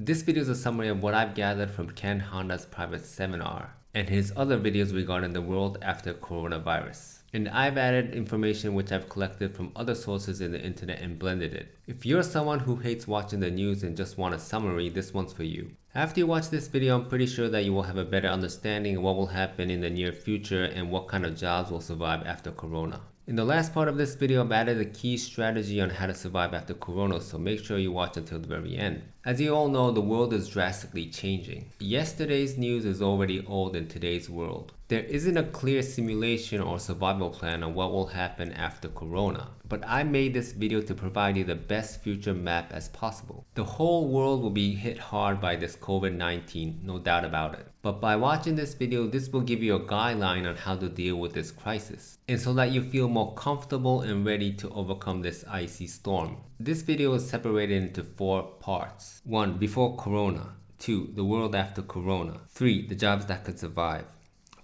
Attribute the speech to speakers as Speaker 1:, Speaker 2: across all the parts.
Speaker 1: This video is a summary of what I've gathered from Ken Honda's private seminar and his other videos regarding the world after coronavirus. And I've added information which I've collected from other sources in the internet and blended it. If you're someone who hates watching the news and just want a summary, this one's for you. After you watch this video, I'm pretty sure that you will have a better understanding of what will happen in the near future and what kind of jobs will survive after corona. In the last part of this video, I've added a key strategy on how to survive after Corona, so make sure you watch until the very end. As you all know, the world is drastically changing. Yesterday's news is already old in today's world. There isn't a clear simulation or survival plan on what will happen after Corona, but I made this video to provide you the best future map as possible. The whole world will be hit hard by this COVID-19, no doubt about it. But by watching this video, this will give you a guideline on how to deal with this crisis, and so that you feel more comfortable and ready to overcome this icy storm. This video is separated into four parts. 1. Before Corona 2. The world after Corona 3. The jobs that could survive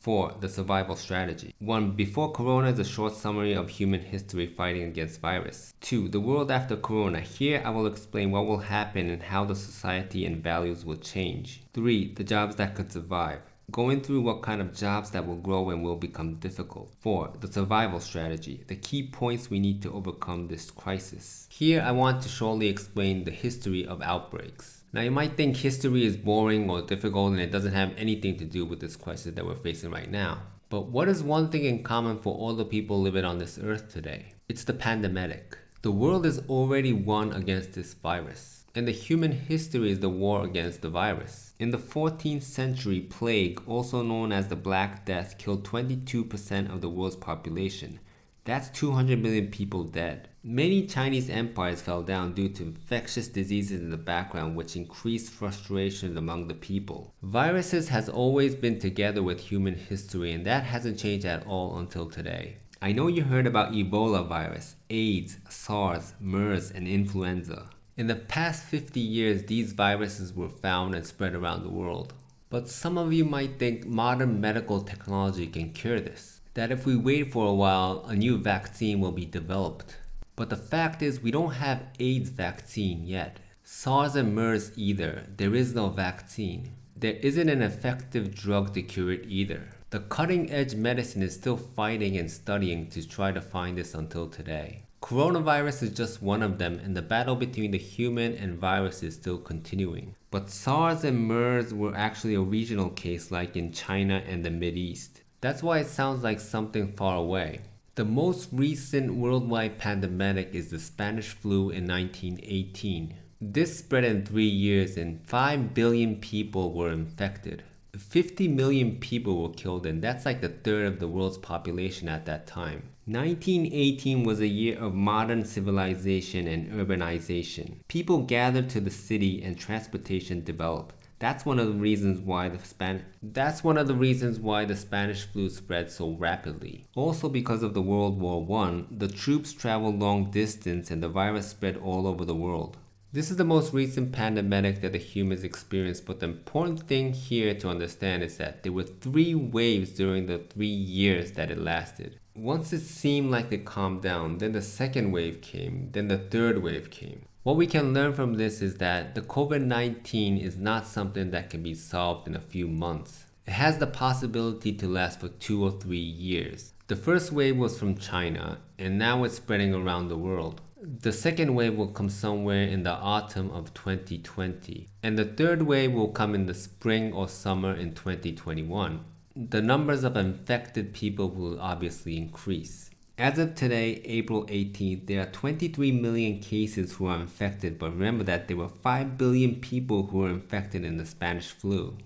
Speaker 1: 4. The survival strategy. 1. Before Corona is a short summary of human history fighting against virus. 2. The world after Corona. Here I will explain what will happen and how the society and values will change. 3. The jobs that could survive. Going through what kind of jobs that will grow and will become difficult. 4. The survival strategy. The key points we need to overcome this crisis. Here I want to shortly explain the history of outbreaks. Now you might think history is boring or difficult and it doesn't have anything to do with this crisis that we're facing right now. But what is one thing in common for all the people living on this earth today? It's the pandemic. The world is already won against this virus. And the human history is the war against the virus. In the 14th century, plague, also known as the Black Death, killed 22% of the world's population. That's 200 million people dead. Many Chinese empires fell down due to infectious diseases in the background which increased frustration among the people. Viruses has always been together with human history and that hasn't changed at all until today. I know you heard about Ebola virus, AIDS, SARS, MERS, and influenza. In the past 50 years, these viruses were found and spread around the world. But some of you might think modern medical technology can cure this. That if we wait for a while, a new vaccine will be developed. But the fact is we don't have AIDS vaccine yet. SARS and MERS either. There is no vaccine. There isn't an effective drug to cure it either. The cutting edge medicine is still fighting and studying to try to find this until today. Coronavirus is just one of them and the battle between the human and virus is still continuing. But SARS and MERS were actually a regional case like in China and the East. That's why it sounds like something far away. The most recent worldwide pandemic is the Spanish flu in 1918. This spread in three years and 5 billion people were infected. 50 million people were killed and that's like the third of the world's population at that time. 1918 was a year of modern civilization and urbanization. People gathered to the city and transportation developed. That's one of the reasons why the Span That's one of the reasons why the Spanish flu spread so rapidly. Also because of the World War I, the troops traveled long distance and the virus spread all over the world. This is the most recent pandemic that the humans experienced, but the important thing here to understand is that there were three waves during the three years that it lasted. Once it seemed like it calmed down, then the second wave came, then the third wave came. What we can learn from this is that the COVID-19 is not something that can be solved in a few months. It has the possibility to last for two or three years. The first wave was from China, and now it's spreading around the world. The second wave will come somewhere in the autumn of 2020, and the third wave will come in the spring or summer in 2021. The numbers of infected people will obviously increase. As of today, April 18th, there are 23 million cases who are infected, but remember that there were 5 billion people who were infected in the Spanish flu.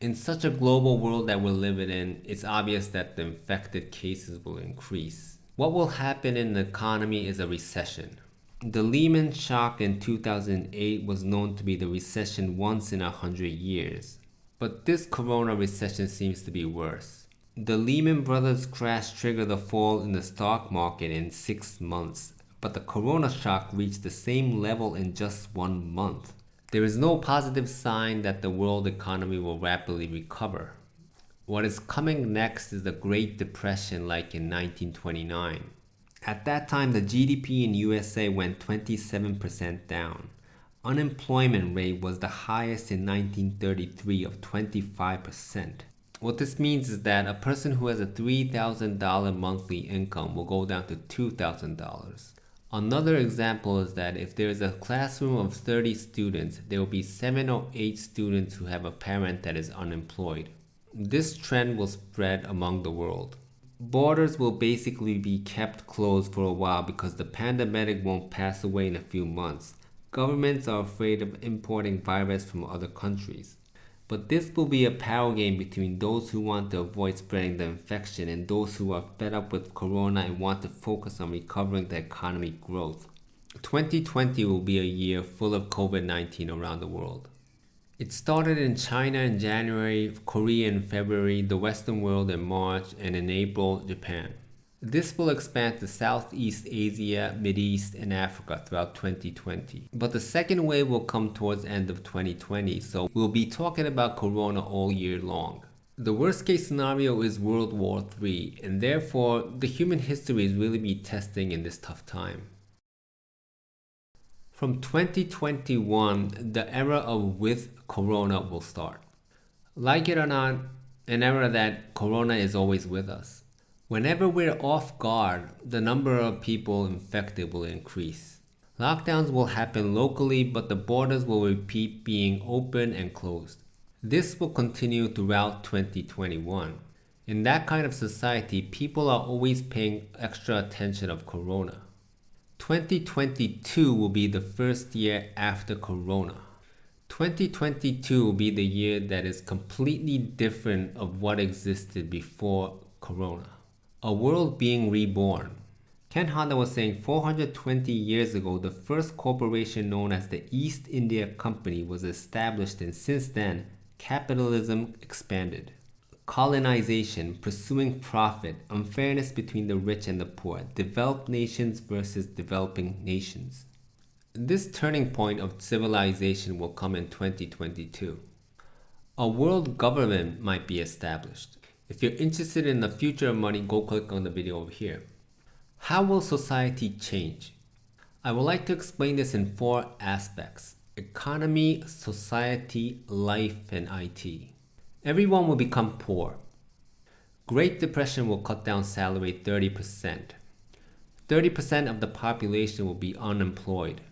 Speaker 1: In such a global world that we're living in, it's obvious that the infected cases will increase. What will happen in the economy is a recession. The Lehman shock in 2008 was known to be the recession once in a hundred years. But this corona recession seems to be worse. The Lehman Brothers crash triggered the fall in the stock market in six months, but the corona shock reached the same level in just one month. There is no positive sign that the world economy will rapidly recover. What is coming next is the Great Depression like in 1929. At that time, the GDP in USA went 27% down. unemployment rate was the highest in 1933 of 25%. What this means is that a person who has a $3,000 monthly income will go down to $2,000. Another example is that if there is a classroom of 30 students, there will be 7 or 8 students who have a parent that is unemployed. This trend will spread among the world. Borders will basically be kept closed for a while because the pandemic won't pass away in a few months. Governments are afraid of importing virus from other countries. But this will be a power game between those who want to avoid spreading the infection and those who are fed up with corona and want to focus on recovering the economy growth. 2020 will be a year full of COVID-19 around the world. It started in China in January, Korea in February, the Western world in March, and in April, Japan. This will expand to Southeast Asia, East, and Africa throughout 2020. But the second wave will come towards end of 2020, so we'll be talking about Corona all year long. The worst case scenario is World War III, and therefore the human history is really be testing in this tough time. From 2021, the era of with Corona will start. Like it or not, an era that Corona is always with us. Whenever we're off guard, the number of people infected will increase. Lockdowns will happen locally, but the borders will repeat being open and closed. This will continue throughout 2021. In that kind of society, people are always paying extra attention of Corona. 2022 will be the first year after Corona. 2022 will be the year that is completely different of what existed before Corona a world being reborn. Ken Honda was saying 420 years ago, the first corporation known as the East India Company was established and since then, capitalism expanded. Colonization, pursuing profit, unfairness between the rich and the poor, developed nations versus developing nations. This turning point of civilization will come in 2022. A world government might be established. If you're interested in the future of money, go click on the video over here. How will society change? I would like to explain this in four aspects. Economy, society, life, and IT. Everyone will become poor. Great Depression will cut down salary 30%. 30% of the population will be unemployed.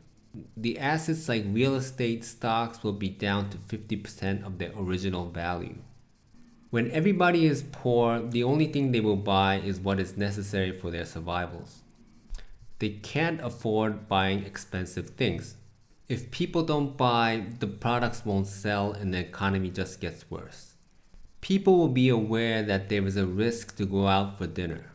Speaker 1: The assets like real estate stocks will be down to 50% of their original value. When everybody is poor, the only thing they will buy is what is necessary for their survivals. They can't afford buying expensive things. If people don't buy, the products won't sell and the economy just gets worse. People will be aware that there is a risk to go out for dinner.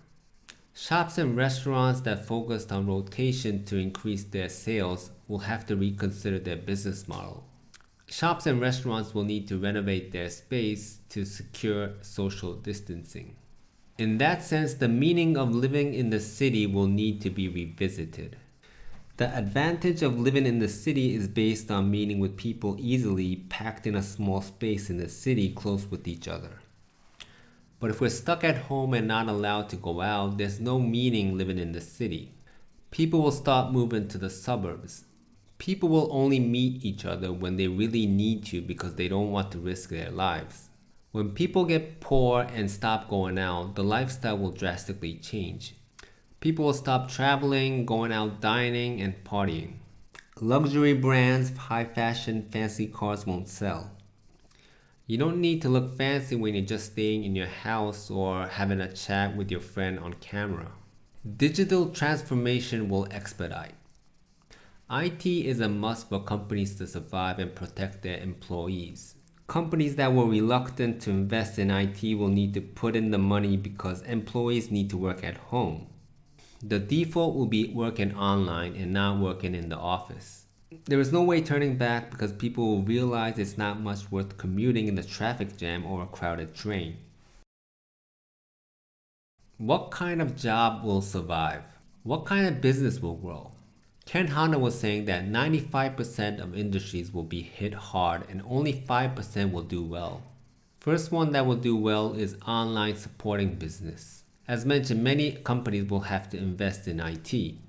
Speaker 1: Shops and restaurants that focused on rotation to increase their sales will have to reconsider their business model. Shops and restaurants will need to renovate their space to secure social distancing. In that sense, the meaning of living in the city will need to be revisited. The advantage of living in the city is based on meeting with people easily packed in a small space in the city close with each other. But if we're stuck at home and not allowed to go out, there's no meaning living in the city. People will start moving to the suburbs. People will only meet each other when they really need to because they don't want to risk their lives. When people get poor and stop going out, the lifestyle will drastically change. People will stop traveling, going out dining, and partying. Luxury brands, high fashion, fancy cars won't sell. You don't need to look fancy when you're just staying in your house or having a chat with your friend on camera. Digital transformation will expedite. IT is a must for companies to survive and protect their employees. Companies that were reluctant to invest in IT will need to put in the money because employees need to work at home. The default will be working online and not working in the office. There is no way turning back because people will realize it's not much worth commuting in the traffic jam or a crowded train. What kind of job will survive? What kind of business will grow? Ken Honda was saying that 95% of industries will be hit hard and only 5% will do well. First one that will do well is online supporting business. As mentioned, many companies will have to invest in IT.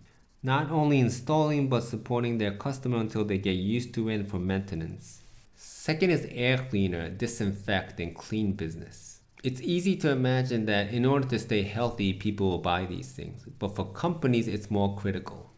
Speaker 1: not only installing but supporting their customer until they get used to it for maintenance. Second is air cleaner, disinfect, and clean business. It's easy to imagine that in order to stay healthy, people will buy these things, but for companies, it's more critical.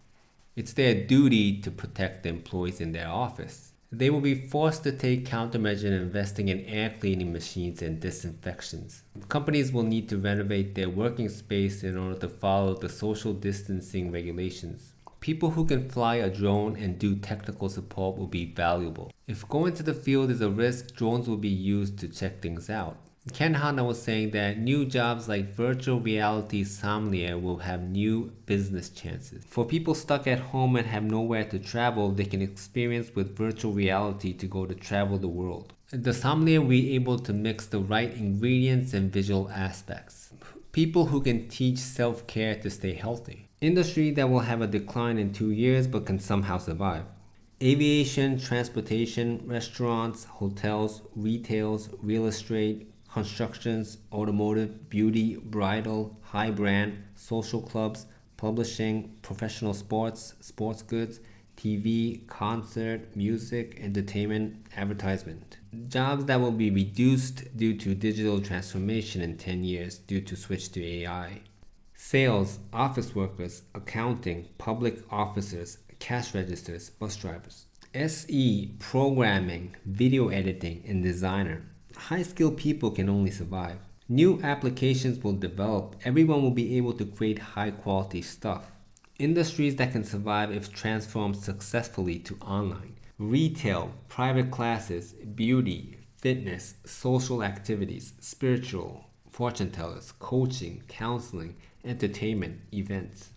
Speaker 1: It's their duty to protect the employees in their office. They will be forced to take countermeasures investing in air cleaning machines and disinfections. Companies will need to renovate their working space in order to follow the social distancing regulations. People who can fly a drone and do technical support will be valuable. If going to the field is a risk, drones will be used to check things out. Ken Honda was saying that new jobs like virtual reality sommelier will have new business chances. For people stuck at home and have nowhere to travel, they can experience with virtual reality to go to travel the world. The sommelier will be able to mix the right ingredients and visual aspects. People who can teach self-care to stay healthy. Industry that will have a decline in two years but can somehow survive. Aviation, transportation, restaurants, hotels, retails, real estate, constructions, automotive, beauty, bridal, high brand, social clubs, publishing, professional sports, sports goods, TV, concert, music, entertainment, advertisement. Jobs that will be reduced due to digital transformation in 10 years due to switch to AI. Sales, office workers, accounting, public officers, cash registers, bus drivers. SE, programming, video editing, and designer high-skilled people can only survive. New applications will develop. Everyone will be able to create high-quality stuff. Industries that can survive if transformed successfully to online. Retail, private classes, beauty, fitness, social activities, spiritual, fortune tellers, coaching, counseling, entertainment, events.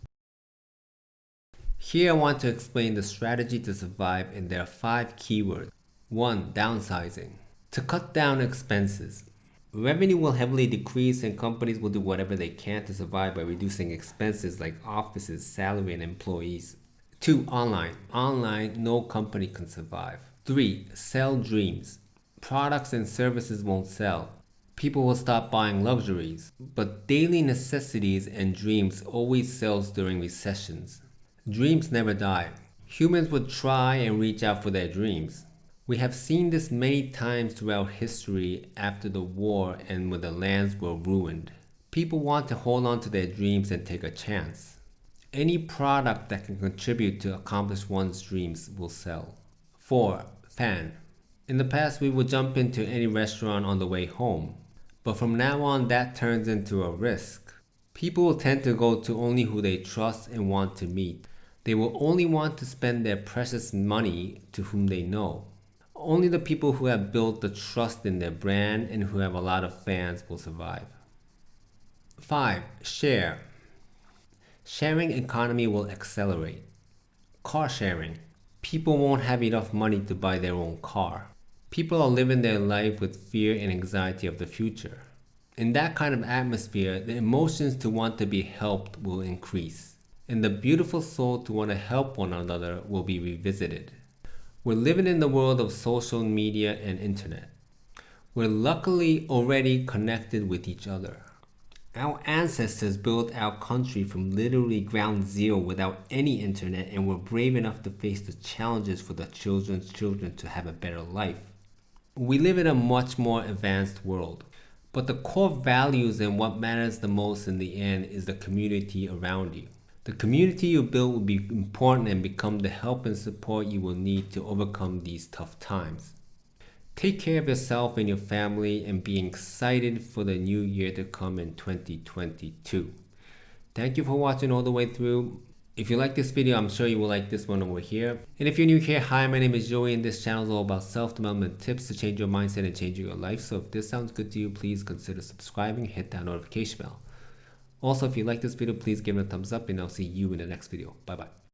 Speaker 1: Here I want to explain the strategy to survive and there are five keywords. 1. Downsizing. To cut down expenses, revenue will heavily decrease and companies will do whatever they can to survive by reducing expenses like offices, salary, and employees. 2. Online. Online, no company can survive. 3. Sell dreams. Products and services won't sell. People will stop buying luxuries, but daily necessities and dreams always sells during recessions. Dreams never die. Humans would try and reach out for their dreams. We have seen this many times throughout history after the war and when the lands were ruined. People want to hold on to their dreams and take a chance. Any product that can contribute to accomplish one's dreams will sell. 4. Fan. In the past we would jump into any restaurant on the way home, but from now on that turns into a risk. People will tend to go to only who they trust and want to meet. They will only want to spend their precious money to whom they know. Only the people who have built the trust in their brand and who have a lot of fans will survive. 5. Share. Sharing economy will accelerate. Car sharing. People won't have enough money to buy their own car. People are living their life with fear and anxiety of the future. In that kind of atmosphere, the emotions to want to be helped will increase, and the beautiful soul to want to help one another will be revisited. We're living in the world of social media and internet. We're luckily already connected with each other. Our ancestors built our country from literally ground zero without any internet and were brave enough to face the challenges for the children's children to have a better life. We live in a much more advanced world, but the core values and what matters the most in the end is the community around you. The community you build will be important and become the help and support you will need to overcome these tough times. Take care of yourself and your family and be excited for the new year to come in 2022. Thank you for watching all the way through. If you like this video, I'm sure you will like this one over here. And if you're new here, hi, my name is Joey and this channel is all about self-development tips to change your mindset and change your life. So if this sounds good to you, please consider subscribing, hit that notification bell. Also, if you like this video, please give it a thumbs up and I'll see you in the next video. Bye bye.